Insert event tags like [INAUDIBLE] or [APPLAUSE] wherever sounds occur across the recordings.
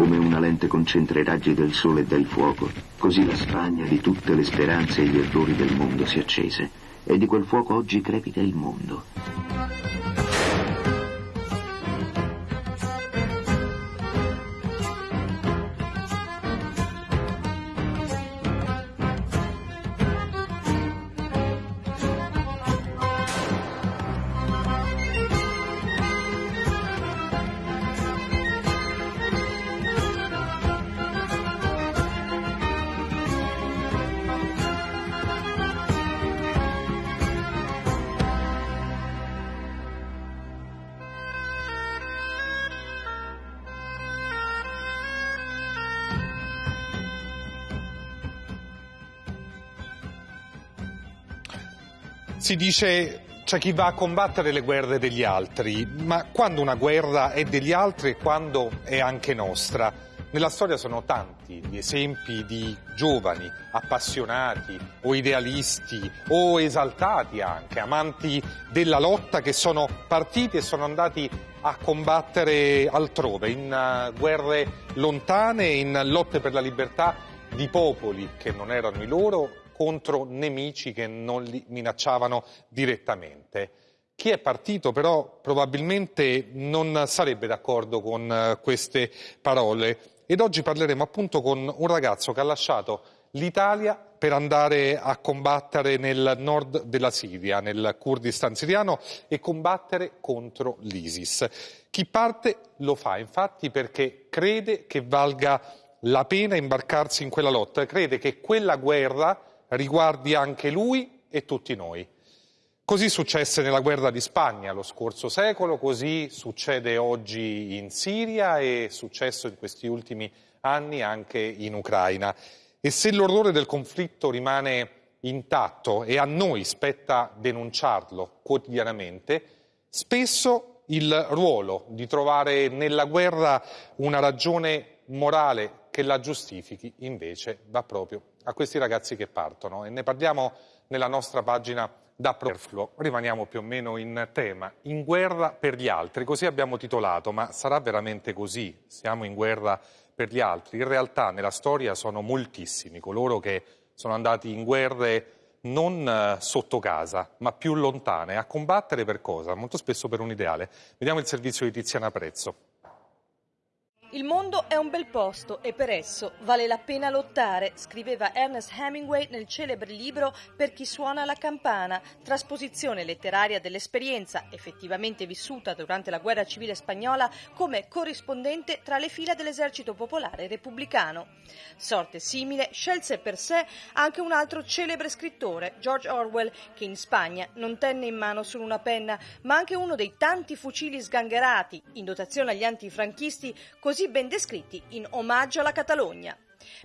Come una lente concentra i raggi del sole e del fuoco, così la spagna di tutte le speranze e gli errori del mondo si accese. E di quel fuoco oggi crepita il mondo. Si dice c'è chi va a combattere le guerre degli altri, ma quando una guerra è degli altri e quando è anche nostra? Nella storia sono tanti gli esempi di giovani, appassionati o idealisti o esaltati anche, amanti della lotta che sono partiti e sono andati a combattere altrove, in uh, guerre lontane, in lotte per la libertà di popoli che non erano i loro contro nemici che non li minacciavano direttamente. Chi è partito però probabilmente non sarebbe d'accordo con eh, queste parole ed oggi parleremo appunto con un ragazzo che ha lasciato l'Italia per andare a combattere nel nord della Siria, nel Kurdistan siriano e combattere contro l'ISIS. Chi parte lo fa infatti perché crede che valga la pena imbarcarsi in quella lotta, crede che quella guerra riguardi anche lui e tutti noi. Così successe nella guerra di Spagna lo scorso secolo, così succede oggi in Siria e successo in questi ultimi anni anche in Ucraina. E se l'orrore del conflitto rimane intatto e a noi spetta denunciarlo quotidianamente, spesso il ruolo di trovare nella guerra una ragione morale che la giustifichi invece va proprio a questi ragazzi che partono e ne parliamo nella nostra pagina da Perfluo. Rimaniamo più o meno in tema, in guerra per gli altri, così abbiamo titolato, ma sarà veramente così? Siamo in guerra per gli altri? In realtà nella storia sono moltissimi coloro che sono andati in guerre non eh, sotto casa, ma più lontane, a combattere per cosa? Molto spesso per un ideale. Vediamo il servizio di Tiziana Prezzo. Il mondo è un bel posto e per esso vale la pena lottare, scriveva Ernest Hemingway nel celebre libro Per chi suona la campana, trasposizione letteraria dell'esperienza effettivamente vissuta durante la guerra civile spagnola come corrispondente tra le fila dell'esercito popolare repubblicano. Sorte simile scelse per sé anche un altro celebre scrittore, George Orwell, che in Spagna non tenne in mano solo una penna, ma anche uno dei tanti fucili sgangherati in dotazione agli antifranchisti così così ben descritti in Omaggio alla Catalogna.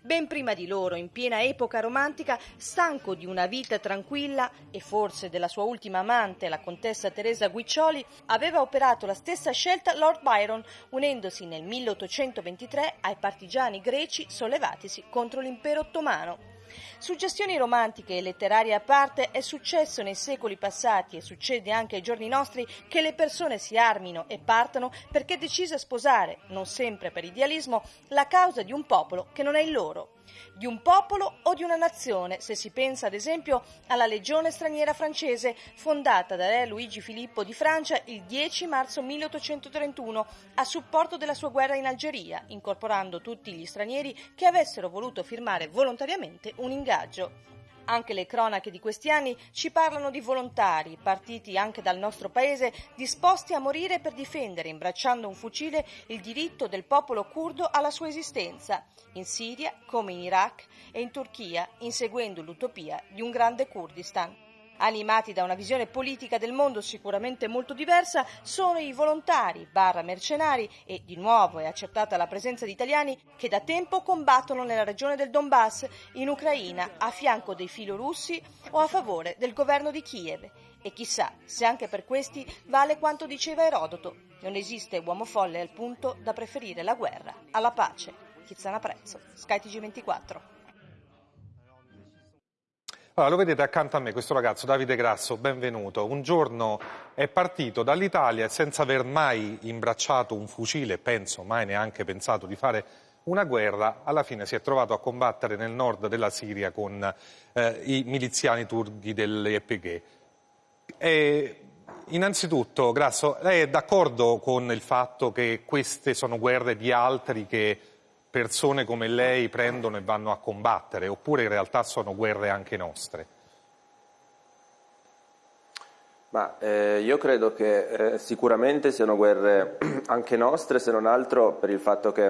Ben prima di loro, in piena epoca romantica, stanco di una vita tranquilla e forse della sua ultima amante, la contessa Teresa Guiccioli, aveva operato la stessa scelta Lord Byron, unendosi nel 1823 ai partigiani greci sollevatisi contro l'impero ottomano. Suggestioni romantiche e letterarie a parte, è successo nei secoli passati e succede anche ai giorni nostri che le persone si armino e partano perché decise a sposare, non sempre per idealismo, la causa di un popolo che non è il loro di un popolo o di una nazione, se si pensa ad esempio alla legione straniera francese fondata da re Luigi Filippo di Francia il 10 marzo 1831 a supporto della sua guerra in Algeria, incorporando tutti gli stranieri che avessero voluto firmare volontariamente un ingaggio. Anche le cronache di questi anni ci parlano di volontari, partiti anche dal nostro paese, disposti a morire per difendere, imbracciando un fucile, il diritto del popolo curdo alla sua esistenza, in Siria come in Iraq e in Turchia, inseguendo l'utopia di un grande Kurdistan. Animati da una visione politica del mondo sicuramente molto diversa, sono i volontari, barra mercenari e di nuovo è accertata la presenza di italiani che da tempo combattono nella regione del Donbass, in Ucraina, a fianco dei filorussi o a favore del governo di Kiev. E chissà se anche per questi vale quanto diceva Erodoto, non esiste uomo folle al punto da preferire la guerra alla pace. Chizzana Prezzo, skytg 24 allora, lo vedete accanto a me questo ragazzo, Davide Grasso, benvenuto. Un giorno è partito dall'Italia senza aver mai imbracciato un fucile, penso, mai neanche pensato di fare una guerra, alla fine si è trovato a combattere nel nord della Siria con eh, i miliziani turchi dell'EPG. Innanzitutto, Grasso, lei è d'accordo con il fatto che queste sono guerre di altri che persone come lei prendono e vanno a combattere, oppure in realtà sono guerre anche nostre? Ma eh, io credo che eh, sicuramente siano guerre [CLEARS THROAT] anche nostre, se non altro per il fatto che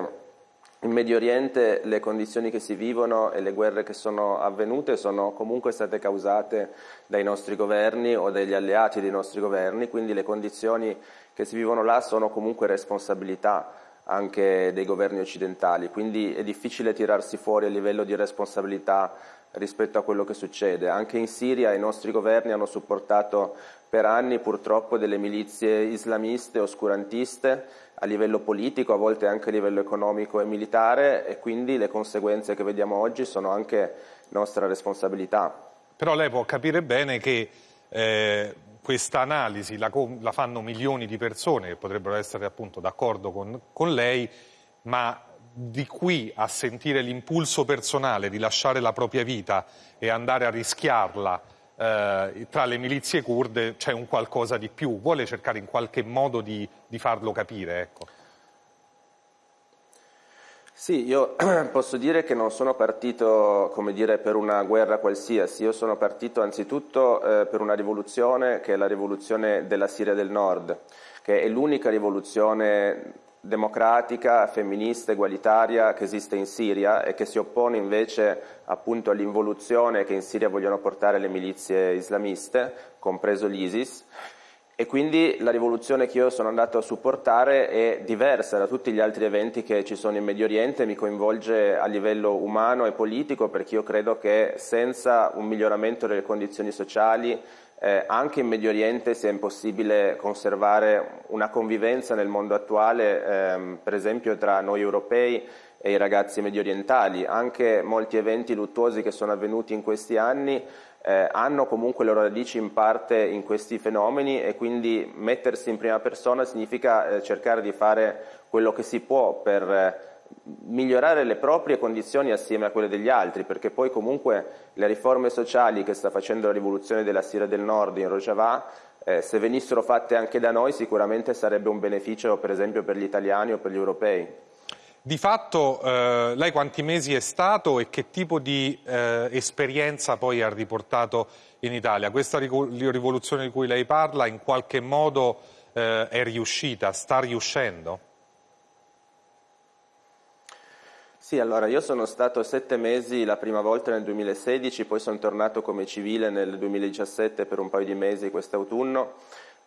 in Medio Oriente le condizioni che si vivono e le guerre che sono avvenute sono comunque state causate dai nostri governi o dagli alleati dei nostri governi, quindi le condizioni che si vivono là sono comunque responsabilità anche dei governi occidentali, quindi è difficile tirarsi fuori a livello di responsabilità rispetto a quello che succede. Anche in Siria i nostri governi hanno supportato per anni purtroppo delle milizie islamiste oscurantiste a livello politico, a volte anche a livello economico e militare e quindi le conseguenze che vediamo oggi sono anche nostra responsabilità. Però lei può capire bene che eh, questa analisi la, la, fanno milioni di persone che potrebbero essere appunto d'accordo con, con lei, ma di qui a sentire l'impulso personale di lasciare la propria vita e andare a rischiarla eh, tra le milizie kurde c'è un qualcosa di più, vuole cercare in qualche modo di, di farlo capire. Ecco. Sì, io [CLEARS THROAT] posso dire che non sono partito dire, per una guerra qualsiasi, io sono partito anzitutto eh, per una rivoluzione che è la rivoluzione della Siria del Nord, che è l'unica rivoluzione democratica, femminista, egualitaria che esiste in Siria e che si oppone invece appunto all'involuzione che in Siria vogliono portare le milizie islamiste, compreso l'ISIS. E quindi la rivoluzione che io sono andato a supportare è diversa da tutti gli altri eventi che ci sono in Medio Oriente, mi coinvolge a livello umano e politico perché io credo che senza un miglioramento delle condizioni sociali eh, anche in Medio Oriente sia impossibile conservare una convivenza nel mondo attuale, ehm, per esempio tra noi europei e i ragazzi medio orientali. Anche molti eventi luttuosi che sono avvenuti in questi anni eh, hanno comunque le loro radici in parte in questi fenomeni e quindi mettersi in prima persona significa eh, cercare di fare quello che si può per eh, migliorare le proprie condizioni assieme a quelle degli altri, perché poi comunque le riforme sociali che sta facendo la rivoluzione della Siria del Nord in Rojava, eh, se venissero fatte anche da noi sicuramente sarebbe un beneficio per esempio per gli italiani o per gli europei. Di fatto eh, lei quanti mesi è stato e che tipo di eh, esperienza poi ha riportato in Italia? Questa rivoluzione di cui lei parla in qualche modo eh, è riuscita, sta riuscendo? Sì, allora io sono stato sette mesi la prima volta nel 2016, poi sono tornato come civile nel 2017 per un paio di mesi quest'autunno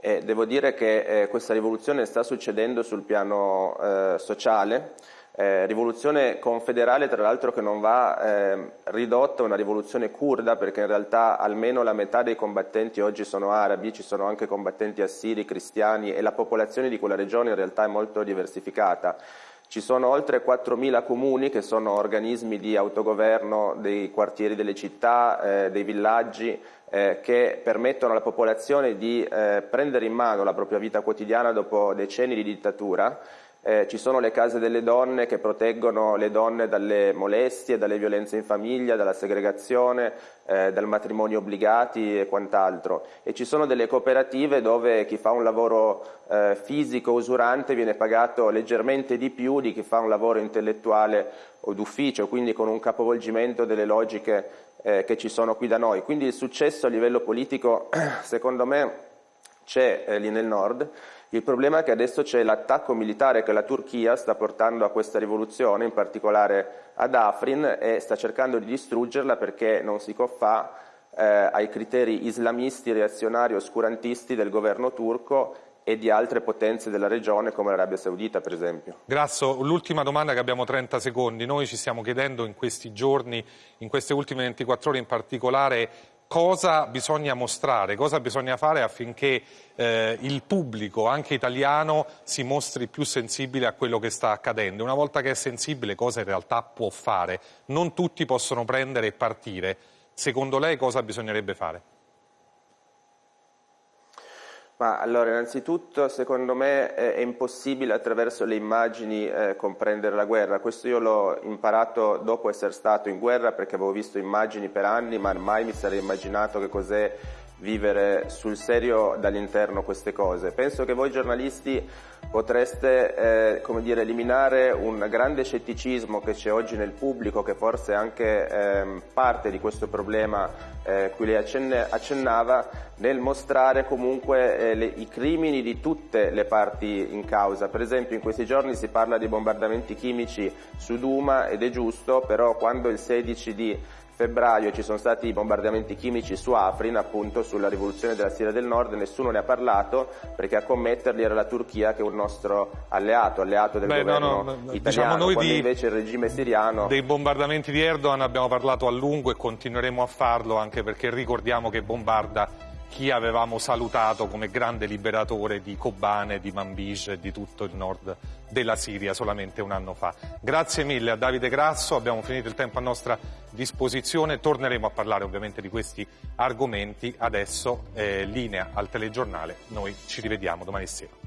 devo dire che eh, questa rivoluzione sta succedendo sul piano eh, sociale, eh, rivoluzione confederale tra l'altro che non va eh, ridotta a una rivoluzione kurda perché in realtà almeno la metà dei combattenti oggi sono arabi, ci sono anche combattenti assiri, cristiani e la popolazione di quella regione in realtà è molto diversificata. Ci sono oltre 4.000 comuni che sono organismi di autogoverno dei quartieri delle città, eh, dei villaggi, eh, che permettono alla popolazione di eh, prendere in mano la propria vita quotidiana dopo decenni di dittatura eh, ci sono le case delle donne che proteggono le donne dalle molestie, dalle violenze in famiglia, dalla segregazione, eh, dal matrimonio obbligati e quant'altro. E ci sono delle cooperative dove chi fa un lavoro eh, fisico usurante viene pagato leggermente di più di chi fa un lavoro intellettuale o d'ufficio, quindi con un capovolgimento delle logiche eh, che ci sono qui da noi. Quindi il successo a livello politico, [CLEARS THROAT] secondo me, c'è eh, lì nel nord. Il problema è che adesso c'è l'attacco militare che la Turchia sta portando a questa rivoluzione, in particolare ad Afrin, e sta cercando di distruggerla perché non si confà eh, ai criteri islamisti, reazionari, oscurantisti del governo turco e di altre potenze della regione come l'Arabia Saudita per esempio. Grasso, l'ultima domanda che abbiamo 30 secondi, noi ci stiamo chiedendo in questi giorni, in queste ultime 24 ore in particolare, cosa bisogna mostrare, cosa bisogna fare affinché eh, il pubblico, anche italiano, si mostri più sensibile a quello che sta accadendo. Una volta che è sensibile, cosa in realtà può fare? Non tutti possono prendere e partire. Secondo lei cosa bisognerebbe fare? Ma allora, innanzitutto, secondo me è impossibile attraverso le immagini eh, comprendere la guerra. Questo io l'ho imparato dopo essere stato in guerra perché avevo visto immagini per anni, ma mai mi sarei immaginato che cos'è vivere sul serio dall'interno queste cose. Penso che voi giornalisti potreste eh, come dire, eliminare un grande scetticismo che c'è oggi nel pubblico, che forse anche eh, parte di questo problema eh, cui lei accennava, nel mostrare comunque eh, le, i crimini di tutte le parti in causa. Per esempio in questi giorni si parla di bombardamenti chimici su Duma ed è giusto, però quando il 16 di febbraio ci sono stati bombardamenti chimici su Afrin, appunto sulla rivoluzione della Siria del Nord, nessuno ne ha parlato perché a commetterli era la Turchia che è un nostro alleato, alleato del Beh, governo no, no, italiano, diciamo noi di, invece il regime siriano... Dei bombardamenti di Erdogan abbiamo parlato a lungo e continueremo a farlo anche perché ricordiamo che bombarda chi avevamo salutato come grande liberatore di Kobane, di Manbij e di tutto il nord della Siria solamente un anno fa. Grazie mille a Davide Grasso, abbiamo finito il tempo a nostra disposizione, torneremo a parlare ovviamente di questi argomenti, adesso eh, linea al telegiornale, noi ci rivediamo domani sera.